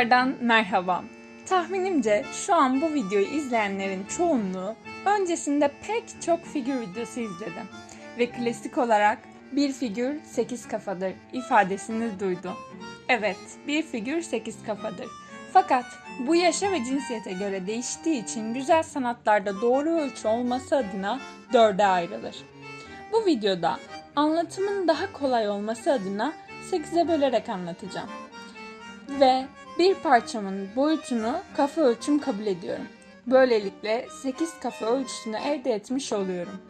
Tekrardan merhaba. Tahminimce şu an bu videoyu izleyenlerin çoğunluğu öncesinde pek çok figür videosu izledi. Ve klasik olarak bir figür 8 kafadır ifadesini duydu. Evet, bir figür 8 kafadır. Fakat bu yaşa ve cinsiyete göre değiştiği için güzel sanatlarda doğru ölçü olması adına dörde ayrılır. Bu videoda anlatımın daha kolay olması adına 8'e bölerek anlatacağım. Ve bir parçamın boyutunu kafa ölçüm kabul ediyorum. Böylelikle 8 kafa ölçüsünü elde etmiş oluyorum.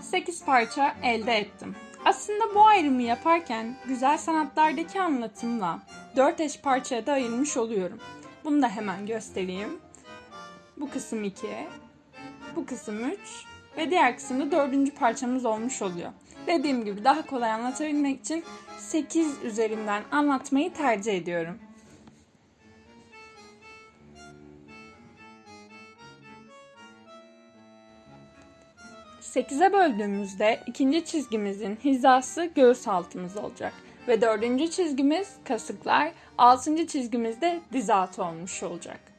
Sekiz parça elde ettim. Aslında bu ayrımı yaparken güzel sanatlardaki anlatımla dört eş parçaya da ayırmış oluyorum. Bunu da hemen göstereyim. Bu kısım 2, bu kısım 3 ve diğer kısımda dördüncü parçamız olmuş oluyor. Dediğim gibi daha kolay anlatabilmek için 8 üzerinden anlatmayı tercih ediyorum. Sekize böldüğümüzde ikinci çizgimizin hizası göğüs altımız olacak. Ve dördüncü çizgimiz kasıklar, altıncı çizgimiz de diz altı olmuş olacak.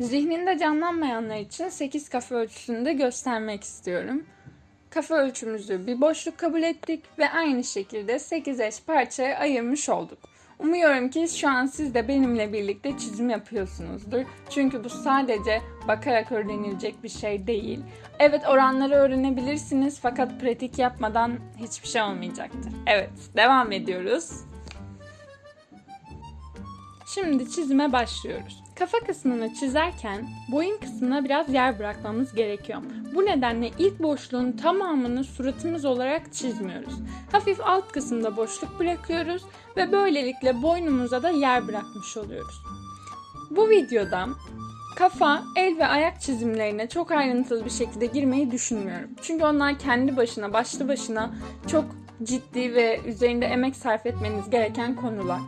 Zihninde canlanmayanlar için 8 kafa ölçüsünü de göstermek istiyorum. Kafa ölçümüzü bir boşluk kabul ettik ve aynı şekilde 8 eş parçaya ayırmış olduk. Umuyorum ki şu an siz de benimle birlikte çizim yapıyorsunuzdur. Çünkü bu sadece bakarak öğrenilecek bir şey değil. Evet oranları öğrenebilirsiniz fakat pratik yapmadan hiçbir şey olmayacaktır. Evet devam ediyoruz. Şimdi çizime başlıyoruz. Kafa kısmını çizerken boyun kısmına biraz yer bırakmamız gerekiyor. Bu nedenle ilk boşluğun tamamını suratımız olarak çizmiyoruz. Hafif alt kısımda boşluk bırakıyoruz ve böylelikle boynumuza da yer bırakmış oluyoruz. Bu videoda kafa, el ve ayak çizimlerine çok ayrıntılı bir şekilde girmeyi düşünmüyorum. Çünkü onlar kendi başına, başlı başına çok ciddi ve üzerinde emek sarf etmeniz gereken konular.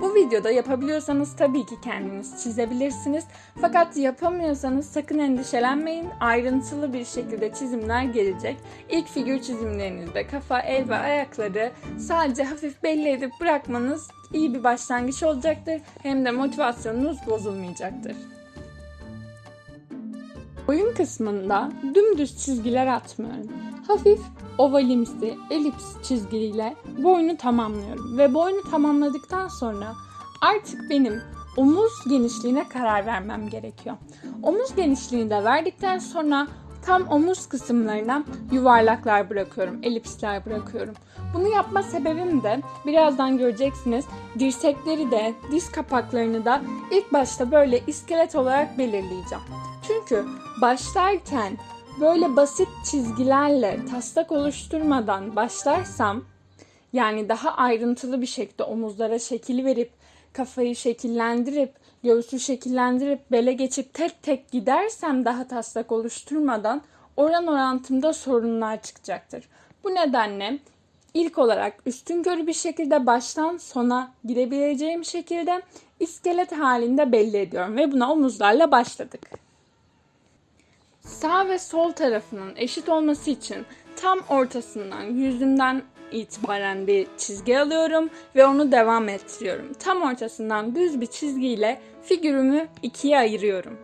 Bu videoda yapabiliyorsanız tabii ki kendiniz çizebilirsiniz. Fakat yapamıyorsanız sakın endişelenmeyin. Ayrıntılı bir şekilde çizimler gelecek. İlk figür çizimlerinizde kafa, el ve ayakları sadece hafif belli edip bırakmanız iyi bir başlangıç olacaktır. Hem de motivasyonunuz bozulmayacaktır. Boyun kısmında dümdüz çizgiler atmıyorum. Hafif ovalimsi elips çizgiyle boynu tamamlıyorum. Ve boynu tamamladıktan sonra artık benim omuz genişliğine karar vermem gerekiyor. Omuz genişliğini de verdikten sonra tam omuz kısımlarına yuvarlaklar bırakıyorum, elipsler bırakıyorum. Bunu yapma sebebim de birazdan göreceksiniz dirsekleri de diz kapaklarını da ilk başta böyle iskelet olarak belirleyeceğim. Çünkü başlarken böyle basit çizgilerle taslak oluşturmadan başlarsam yani daha ayrıntılı bir şekilde omuzlara şekil verip kafayı şekillendirip göğsü şekillendirip bele geçip tek tek gidersem daha taslak oluşturmadan oran orantımda sorunlar çıkacaktır. Bu nedenle ilk olarak üstün körü bir şekilde baştan sona gidebileceğim şekilde iskelet halinde belli ediyorum ve buna omuzlarla başladık. Sağ ve sol tarafının eşit olması için tam ortasından yüzümden itibaren bir çizgi alıyorum ve onu devam ettiriyorum. Tam ortasından düz bir çizgiyle figürümü ikiye ayırıyorum.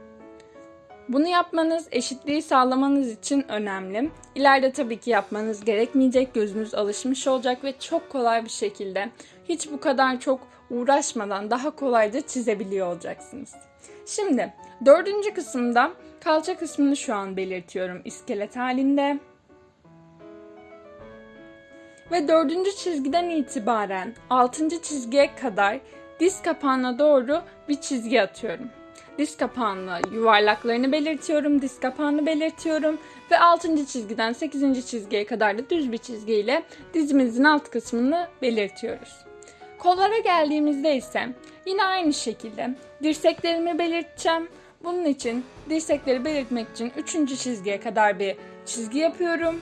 Bunu yapmanız eşitliği sağlamanız için önemli. İleride tabii ki yapmanız gerekmeyecek, gözünüz alışmış olacak ve çok kolay bir şekilde hiç bu kadar çok uğraşmadan daha kolayca çizebiliyor olacaksınız. Şimdi dördüncü kısımda kalça kısmını şu an belirtiyorum iskelet halinde. Ve dördüncü çizgiden itibaren altıncı çizgiye kadar diz kapağına doğru bir çizgi atıyorum. Diz kapağına yuvarlaklarını belirtiyorum, diz kapağını belirtiyorum ve 6. çizgiden 8. çizgiye kadar da düz bir çizgiyle dizimizin alt kısmını belirtiyoruz. Kollara geldiğimizde ise yine aynı şekilde dirseklerimi belirteceğim. Bunun için dirsekleri belirtmek için 3. çizgiye kadar bir çizgi yapıyorum.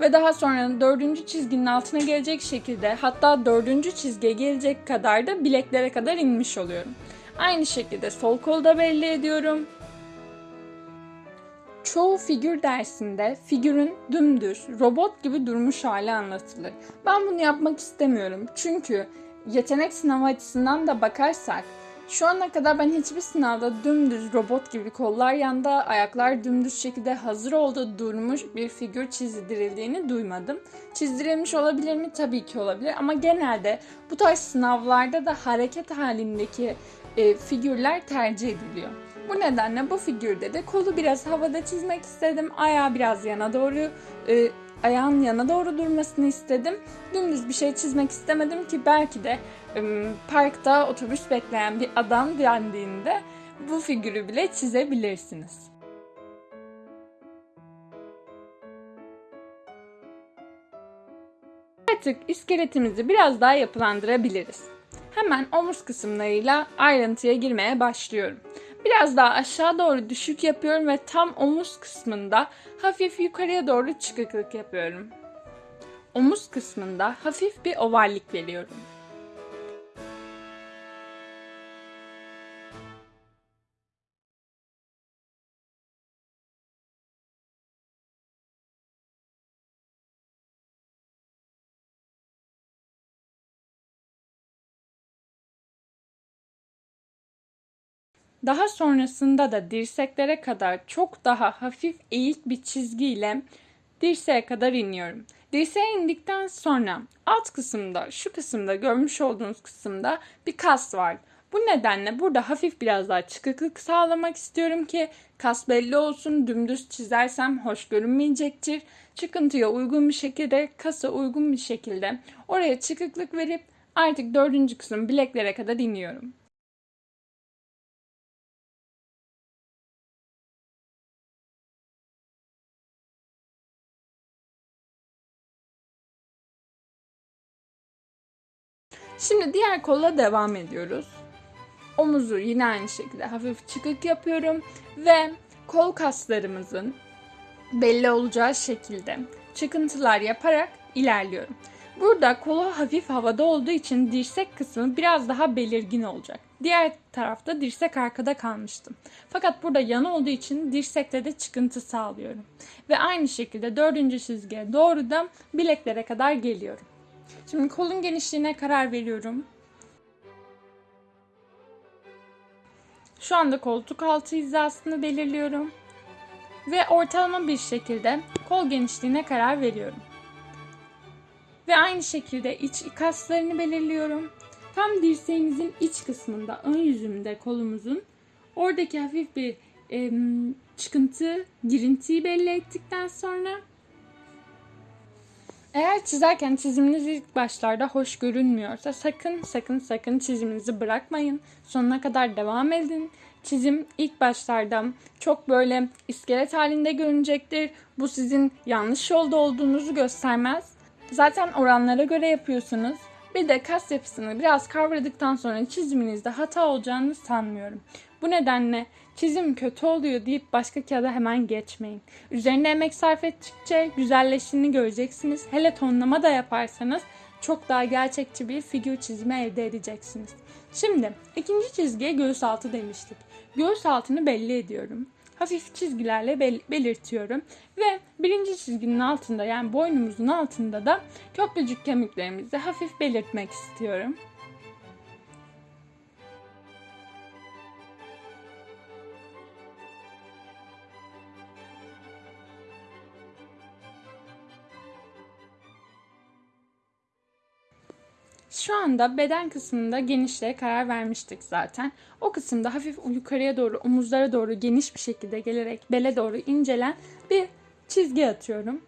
Ve daha sonra dördüncü çizginin altına gelecek şekilde hatta dördüncü çizgiye gelecek kadar da bileklere kadar inmiş oluyorum. Aynı şekilde sol kolu da belli ediyorum. Çoğu figür dersinde figürün dümdüz, robot gibi durmuş hali anlatılır. Ben bunu yapmak istemiyorum. Çünkü yetenek sınavı açısından da bakarsak şu ana kadar ben hiçbir sınavda dümdüz robot gibi kollar yanda, ayaklar dümdüz şekilde hazır olduğu durmuş bir figür çizdirildiğini duymadım. Çizdirilmiş olabilir mi? Tabii ki olabilir ama genelde bu tarz sınavlarda da hareket halindeki e, figürler tercih ediliyor. Bu nedenle bu figürde de kolu biraz havada çizmek istedim. Ayağı biraz yana doğru, e, ayağın yana doğru durmasını istedim. Dümdüz bir şey çizmek istemedim ki belki de parkta otobüs bekleyen bir adam dendiğinde bu figürü bile çizebilirsiniz. Artık iskeletimizi biraz daha yapılandırabiliriz. Hemen omuz kısımlarıyla ayrıntıya girmeye başlıyorum. Biraz daha aşağı doğru düşük yapıyorum ve tam omuz kısmında hafif yukarıya doğru çıkıklık yapıyorum. Omuz kısmında hafif bir ovallik veriyorum. Daha sonrasında da dirseklere kadar çok daha hafif eğik bir çizgiyle dirseğe kadar iniyorum. Dirseğe indikten sonra alt kısımda, şu kısımda görmüş olduğunuz kısımda bir kas var. Bu nedenle burada hafif biraz daha çıkıklık sağlamak istiyorum ki kas belli olsun. Dümdüz çizersem hoş görünmeyecektir. Çıkıntıya uygun bir şekilde, kasa uygun bir şekilde oraya çıkıklık verip artık dördüncü kısım bileklere kadar iniyorum. Şimdi diğer kolla devam ediyoruz. Omuzu yine aynı şekilde hafif çıkık yapıyorum ve kol kaslarımızın belli olacağı şekilde çıkıntılar yaparak ilerliyorum. Burada kolu hafif havada olduğu için dirsek kısmı biraz daha belirgin olacak. Diğer tarafta dirsek arkada kalmıştım. Fakat burada yan olduğu için dirsekte de çıkıntı sağlıyorum. Ve aynı şekilde dördüncü çizgiye doğru da bileklere kadar geliyorum. Şimdi kolun genişliğine karar veriyorum. Şu anda koltuk altı hizasını belirliyorum. Ve ortalama bir şekilde kol genişliğine karar veriyorum. Ve aynı şekilde iç kaslarını belirliyorum. Tam dirseğimizin iç kısmında, ön yüzünde kolumuzun oradaki hafif bir e, çıkıntı, girintiyi belli ettikten sonra eğer çizerken çiziminiz ilk başlarda hoş görünmüyorsa sakın sakın sakın çiziminizi bırakmayın. Sonuna kadar devam edin. Çizim ilk başlarda çok böyle iskelet halinde görünecektir. Bu sizin yanlış yolda olduğunuzu göstermez. Zaten oranlara göre yapıyorsunuz. Bir de kas yapısını biraz kavradıktan sonra çiziminizde hata olacağını sanmıyorum. Bu nedenle çizim kötü oluyor deyip başka kağıda hemen geçmeyin. Üzerine emek sarf ettikçe güzelleştiğini göreceksiniz. Hele tonlama da yaparsanız çok daha gerçekçi bir figür çizimi elde edeceksiniz. Şimdi ikinci çizgiye göğüs altı demiştik. Göğüs altını belli ediyorum. Hafif çizgilerle bel- belirtiyorum. Ve birinci çizginin altında yani boynumuzun altında da köprücük kemiklerimizi hafif belirtmek istiyorum. Şu anda beden kısmında genişliğe karar vermiştik zaten. O kısımda hafif yukarıya doğru, omuzlara doğru geniş bir şekilde gelerek bele doğru incelen bir çizgi atıyorum.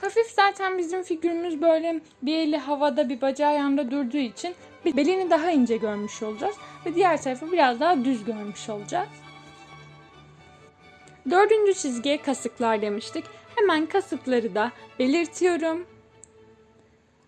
Hafif zaten bizim figürümüz böyle bir eli havada bir bacağı yanda durduğu için belini daha ince görmüş olacağız. Ve diğer tarafı biraz daha düz görmüş olacağız. Dördüncü çizgiye kasıklar demiştik. Hemen kasıkları da belirtiyorum.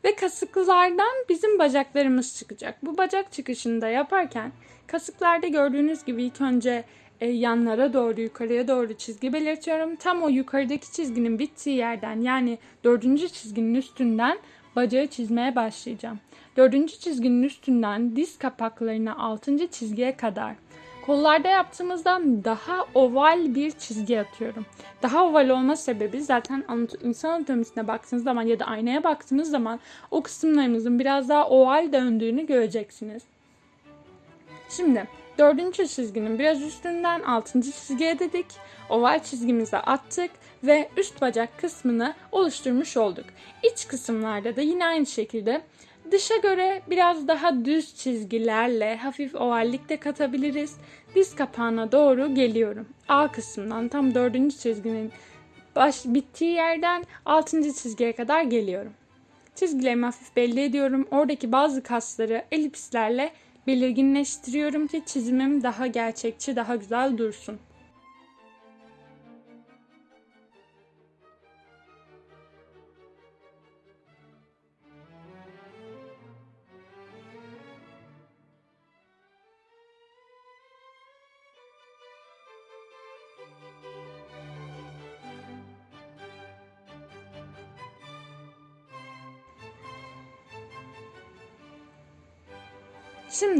Ve kasıklardan bizim bacaklarımız çıkacak. Bu bacak çıkışını da yaparken kasıklarda gördüğünüz gibi ilk önce e, yanlara doğru yukarıya doğru çizgi belirtiyorum. Tam o yukarıdaki çizginin bittiği yerden yani dördüncü çizginin üstünden bacağı çizmeye başlayacağım. Dördüncü çizginin üstünden diz kapaklarına altıncı çizgiye kadar kollarda yaptığımızdan daha oval bir çizgi atıyorum. Daha oval olma sebebi zaten insan anatomisine baktığınız zaman ya da aynaya baktığınız zaman o kısımlarımızın biraz daha oval döndüğünü göreceksiniz. Şimdi dördüncü çizginin biraz üstünden altıncı çizgiye dedik. Oval çizgimizi attık ve üst bacak kısmını oluşturmuş olduk. İç kısımlarda da yine aynı şekilde Dışa göre biraz daha düz çizgilerle hafif ovallik de katabiliriz. Diz kapağına doğru geliyorum. A kısmından tam dördüncü çizginin baş bittiği yerden altıncı çizgiye kadar geliyorum. Çizgilerimi hafif belli ediyorum. Oradaki bazı kasları elipslerle belirginleştiriyorum ki çizimim daha gerçekçi, daha güzel dursun.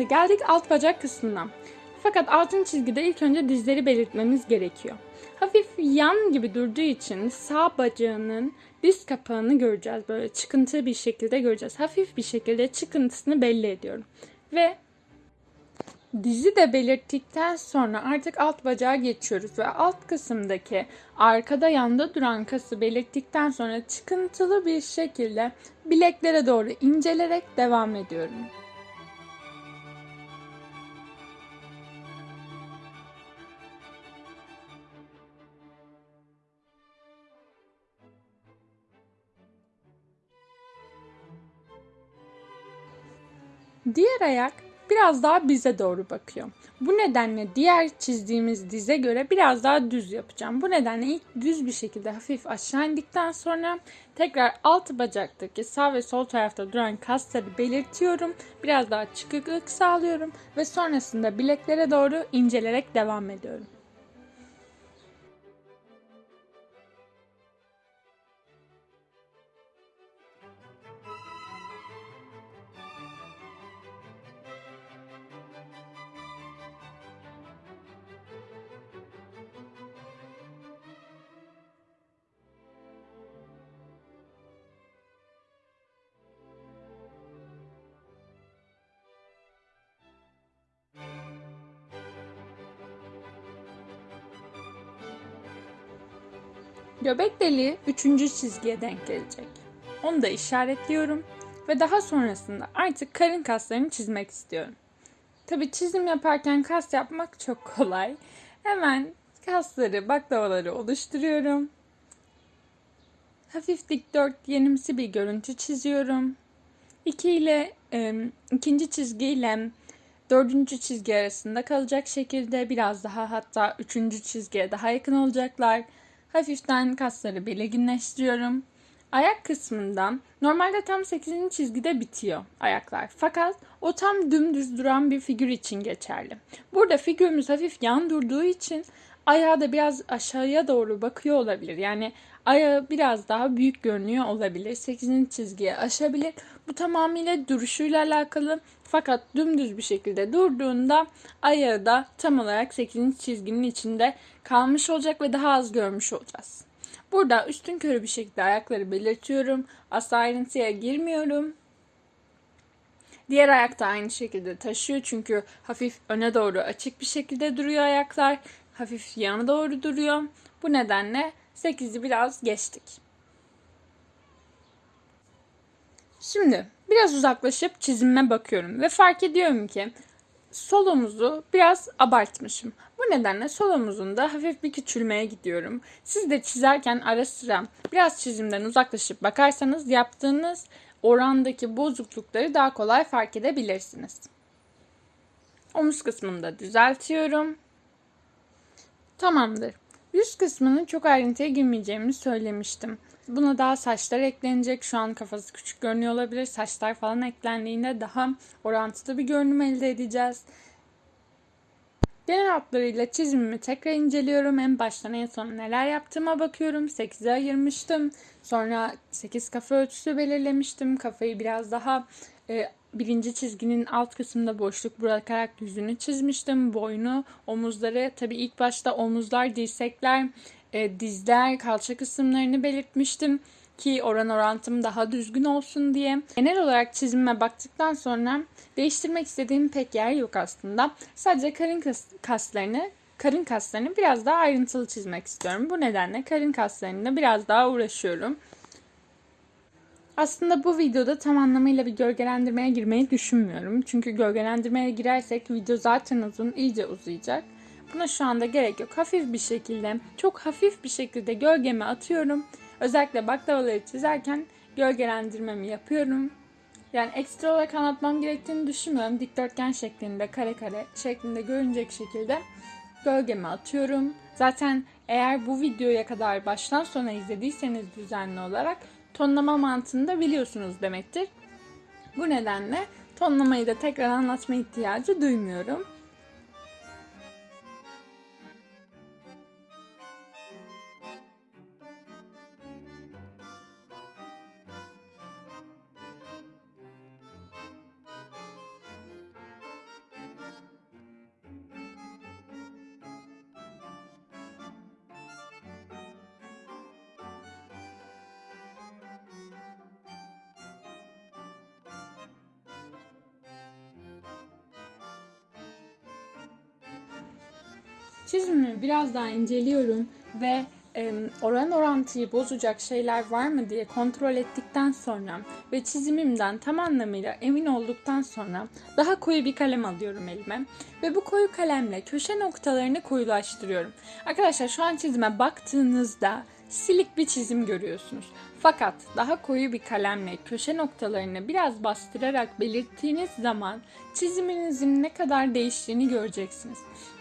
Geldik alt bacak kısmına. Fakat altın çizgide ilk önce dizleri belirtmemiz gerekiyor. Hafif yan gibi durduğu için sağ bacağının diz kapağını göreceğiz. Böyle çıkıntı bir şekilde göreceğiz. Hafif bir şekilde çıkıntısını belli ediyorum. Ve dizi de belirttikten sonra artık alt bacağa geçiyoruz ve alt kısımdaki arkada yanda duran kası belirttikten sonra çıkıntılı bir şekilde bileklere doğru incelerek devam ediyorum. Diğer ayak biraz daha bize doğru bakıyor. Bu nedenle diğer çizdiğimiz dize göre biraz daha düz yapacağım. Bu nedenle ilk düz bir şekilde hafif aşağı indikten sonra tekrar alt bacaktaki sağ ve sol tarafta duran kasları belirtiyorum. Biraz daha çıkıklık sağlıyorum ve sonrasında bileklere doğru incelerek devam ediyorum. Göbek deliği üçüncü çizgiye denk gelecek. Onu da işaretliyorum ve daha sonrasında artık karın kaslarını çizmek istiyorum. Tabi çizim yaparken kas yapmak çok kolay. Hemen kasları, baklavaları oluşturuyorum. Hafif dikdörtgenimsi bir görüntü çiziyorum. İki ile e, ikinci çizgi ile dördüncü çizgi arasında kalacak şekilde biraz daha hatta üçüncü çizgiye daha yakın olacaklar. Hafiften kasları belirginleştiriyorum. Ayak kısmından normalde tam 8. çizgide bitiyor ayaklar. Fakat o tam dümdüz duran bir figür için geçerli. Burada figürümüz hafif yan durduğu için ayağı da biraz aşağıya doğru bakıyor olabilir. Yani ayağı biraz daha büyük görünüyor olabilir. 8. çizgiye aşabilir. Bu tamamıyla duruşuyla alakalı. Fakat dümdüz bir şekilde durduğunda ayağı da tam olarak 8. çizginin içinde kalmış olacak ve daha az görmüş olacağız. Burada üstün körü bir şekilde ayakları belirtiyorum. Asla ayrıntıya girmiyorum. Diğer ayak da aynı şekilde taşıyor çünkü hafif öne doğru açık bir şekilde duruyor ayaklar. Hafif yana doğru duruyor. Bu nedenle 8'i biraz geçtik. Şimdi biraz uzaklaşıp çizime bakıyorum ve fark ediyorum ki sol omuzu biraz abartmışım. Bu nedenle sol omuzun da hafif bir küçülmeye gidiyorum. Siz de çizerken ara sıra biraz çizimden uzaklaşıp bakarsanız yaptığınız orandaki bozuklukları daha kolay fark edebilirsiniz. Omuz kısmını da düzeltiyorum. Tamamdır. Yüz kısmının çok ayrıntıya girmeyeceğimi söylemiştim. Buna daha saçlar eklenecek. Şu an kafası küçük görünüyor olabilir. Saçlar falan eklendiğinde daha orantılı bir görünüm elde edeceğiz. Genel hatlarıyla çizimimi tekrar inceliyorum. En baştan en sona neler yaptığıma bakıyorum. 8'e ayırmıştım. Sonra 8 kafa ölçüsü belirlemiştim. Kafayı biraz daha e, birinci çizginin alt kısmında boşluk bırakarak yüzünü çizmiştim. Boynu, omuzları, tabii ilk başta omuzlar, dirsekler, e, dizler, kalça kısımlarını belirtmiştim ki oran orantım daha düzgün olsun diye. Genel olarak çizime baktıktan sonra değiştirmek istediğim pek yer yok aslında. Sadece karın kas, kaslarını karın kaslarını biraz daha ayrıntılı çizmek istiyorum. Bu nedenle karın kaslarında biraz daha uğraşıyorum. Aslında bu videoda tam anlamıyla bir gölgelendirmeye girmeyi düşünmüyorum. Çünkü gölgelendirmeye girersek video zaten uzun, iyice uzayacak. Buna şu anda gerek yok. Hafif bir şekilde, çok hafif bir şekilde gölgemi atıyorum. Özellikle baklavaları çizerken gölgelendirmemi yapıyorum. Yani ekstra olarak anlatmam gerektiğini düşünmüyorum. Dikdörtgen şeklinde, kare kare şeklinde görünecek şekilde gölgemi atıyorum. Zaten eğer bu videoya kadar baştan sona izlediyseniz düzenli olarak tonlama mantığını da biliyorsunuz demektir. Bu nedenle tonlamayı da tekrar anlatma ihtiyacı duymuyorum. Çizimimi biraz daha inceliyorum ve oran orantıyı bozacak şeyler var mı diye kontrol ettikten sonra ve çizimimden tam anlamıyla emin olduktan sonra daha koyu bir kalem alıyorum elime ve bu koyu kalemle köşe noktalarını koyulaştırıyorum. Arkadaşlar şu an çizime baktığınızda silik bir çizim görüyorsunuz. Fakat daha koyu bir kalemle köşe noktalarını biraz bastırarak belirttiğiniz zaman çiziminizin ne kadar değiştiğini göreceksiniz.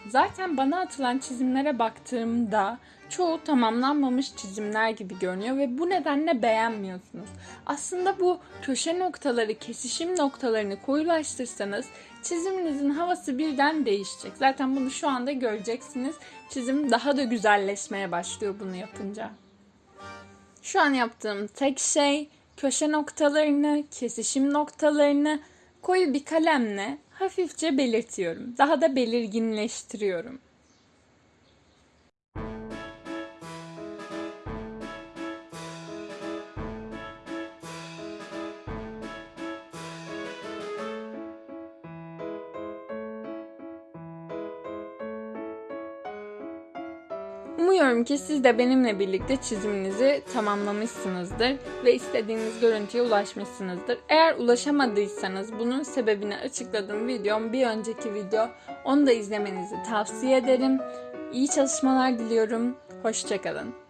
Zaten bana atılan çizimlere baktığımda çoğu tamamlanmamış çizimler gibi görünüyor ve bu nedenle beğenmiyorsunuz. Aslında bu köşe noktaları, kesişim noktalarını koyulaştırsanız çiziminizin havası birden değişecek. Zaten bunu şu anda göreceksiniz. Çizim daha da güzelleşmeye başlıyor bunu yapınca. Şu an yaptığım tek şey köşe noktalarını, kesişim noktalarını koyu bir kalemle hafifçe belirtiyorum. Daha da belirginleştiriyorum. Umuyorum ki siz de benimle birlikte çiziminizi tamamlamışsınızdır ve istediğiniz görüntüye ulaşmışsınızdır. Eğer ulaşamadıysanız bunun sebebini açıkladığım videom bir önceki video. Onu da izlemenizi tavsiye ederim. İyi çalışmalar diliyorum. Hoşçakalın.